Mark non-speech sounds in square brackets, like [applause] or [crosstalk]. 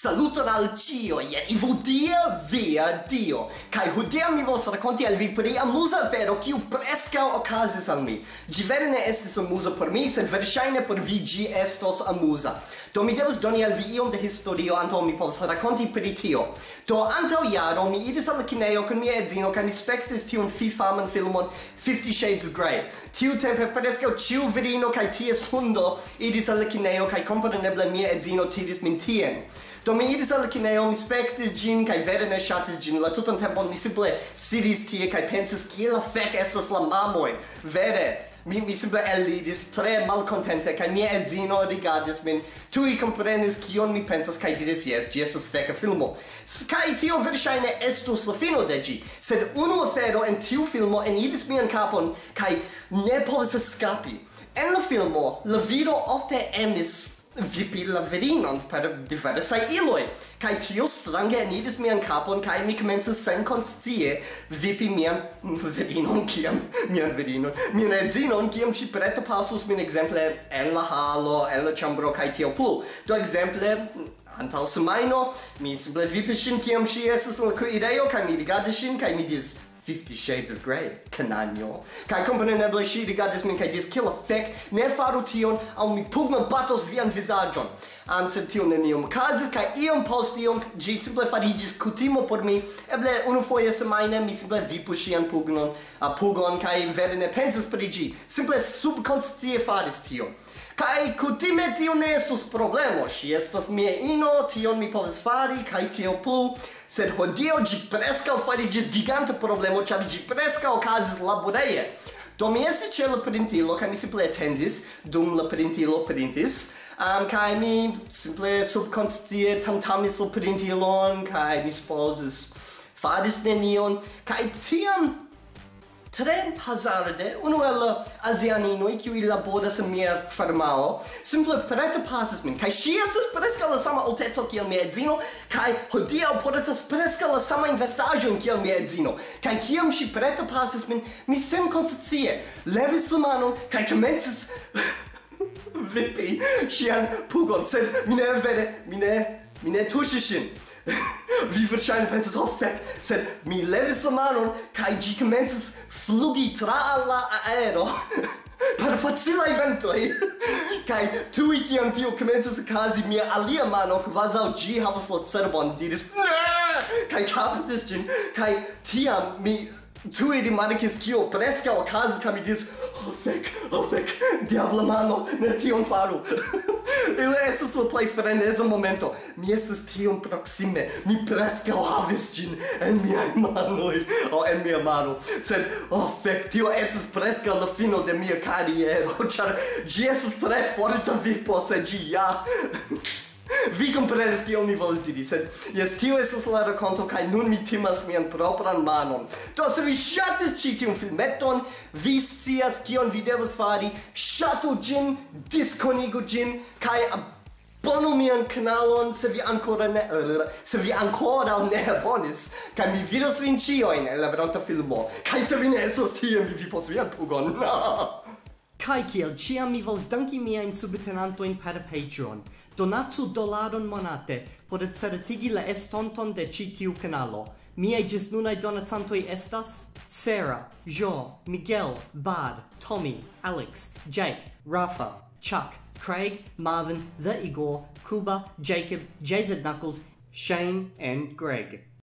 Saluton al cio, jen i vodia via dio. Kai hodia mi vos rakonti al vi pri amusa vero kiu preskaŭ okazis al mi. Ĝi vere ne estis amuza por mi, sed verŝajne por vi ĝi estos amuza. Do mi devas doni al vi iom de historio antaŭ mi povas rakonti pri tio. Do antaŭ jaro mi iris al kinejo kun mia edzino kaj mi spektis tiun fifaman filmon Fifty Shades of Grey. Tiutempe preskaŭ ĉiu virino kaj ties hundo iris al kinejo kaj kompreneble mia edzino tiris min tien. Do mi iris al kineo, mi spektis gin, kai vere ne shatis gin, la tutan tempon mi simple sidis tie, kai pensis, kiel la fec esas la mamoi, vere, mi mi simple elidis tre malcontente kaj mia edzino rigardis min. Tui comprenis kion mi pensas kaj diris jes ĝi estas feka filmo. Kaj tio verŝajne estus la fino de ĝi. Sed unu afero en tiu filmo eniris mian kapon kaj ne povis eskapi. En la filmo la viro ofte emis vipi la virinon per diversai iloi, cae tio strange enidis mian capon, cae mi comences sen conscie vipi mian virinon ciam, mian virinon, mian edzinon ciam ci preto passus min exemple en la halo, en la chambro, cae tio plu. Do exemple, antal semaino, mi simple vipis shin ciam ci esus la cuireio, kai mi rigadis shin, cae mi dis, Fifty Shades of Grey, cananjo. Kai compreneble ŝi rigardis min kaj diris, kiel la fek, ne faru tion, aŭ mi pugno batos vian vizaĝon am um, sed tio neniom okazis kaj iom post iom ĝi simple fariĝis kutimo por mi. Eble unu foje semajne mi simple vipu ŝian pugnon a pugon kaj vere ne pensis pri ĝi. Simple subkonscie faris tion Kai kutime tio ne estus problemo, si estas mia ino, tion mi povas fari, kai tio plu, sed hodio gi presca farigis gigante problemo, ciabi gi presca okazis laboreie. Do mi estis ce la printilo kaj mi simple attendis, dum la printilo printis. Um, kai mi simple subconstie tamtamis la printilon, kai mi supposes faris nenion, kai tiam tre hazarde unu el uh, azianinoi kiui laboras en mia farmao simple preterpasis min. Kaj ŝi estas preskaŭ la sama alteco kiel mia edzino kaj hodiaŭ portas preskaŭ la sama investaĵon kiel mia edzino. Kaj kiam ŝi preterpasis min mi senkonscie levis la manon kaj komencis [laughs] vipi ŝian pugon sed mi ne vere mi ne mi ne tuŝis ŝin. [laughs] vi verŝajne pensas oh fek, sed mi levis la manon kaj ĝi commences flugi tra la aero [laughs] per facilaj ventoj. [laughs] kaj tuj kiam tio a okazi, mia alia mano kvazaŭ ĝi havas la cerbon diris ne kaj kaptis ĝin kaj tiam mi Tui rimarkis kio preskaŭ okazis kaj mi diris, oh, fek, oh, fek, diabla mano, ne tion faru! Estas la plej freneza momento. Mi estas tiom proksime. Mi preskaŭ havis ĝin en miaj manoj, O, en mia mano. Sed, oh fek, tio estas preskaŭ la fino de mia kariero, [laughs] ĉar ĝi estas tre forta vipo, se ĝi ja [laughs] Vi comprenes kion mi volis diri, sed jes tio estas la conto kai nun mi timas mian propran manon. Do se vi ŝatis ĉi tiun filmeton, vi scias kion vi devas fari. Ŝatu gin disconigo gin kai Bonu mian kanalon se vi ancora ne se vi ancora ne abonis kaj mi vidos vin ĉiujn en la veronta filmo kaj se vi ne estos tie mi vipos vian pugon. [laughs] Kai kiel ciam mi vols danki miajn subtenantojn per Patreon. Donatsu dolaron monate por certigi la estonton de ci tiu kanalo. gis nunai donatantoi estas Sarah, Jo, Miguel, Bad, Tommy, Alex, Jake, Rafa, Chuck, Craig, Marvin, The Igor, Kuba, Jacob, JZ Knuckles, Shane, and Greg.